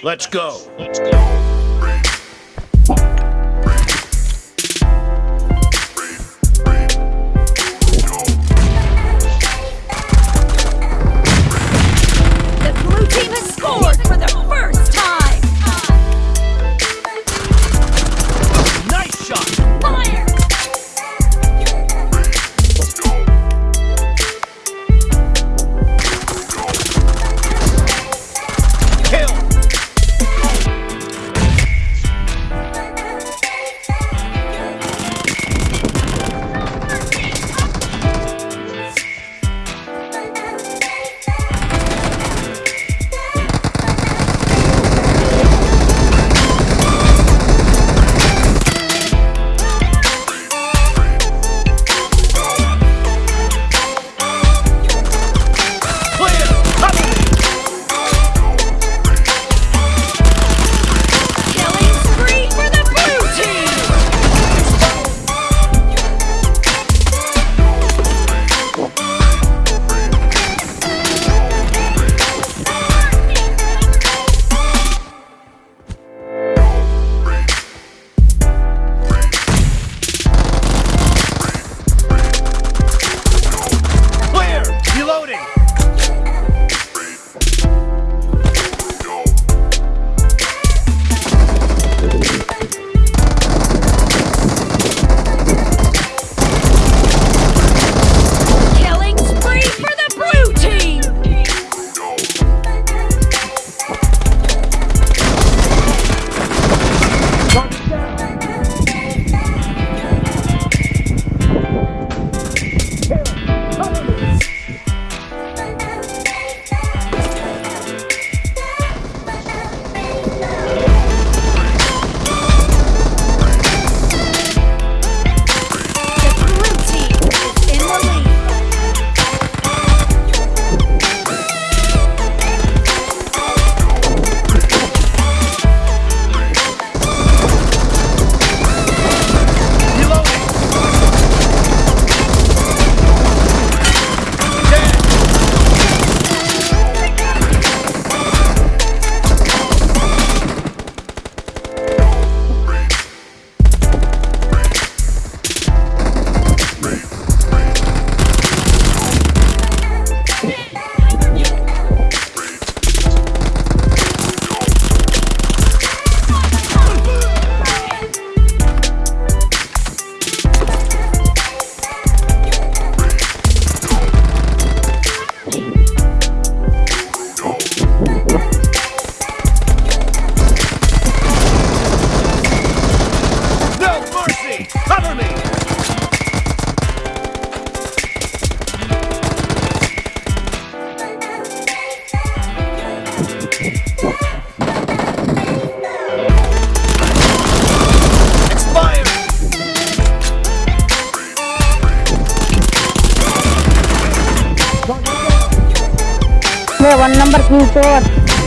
Let's go. Let's go. है one number Q code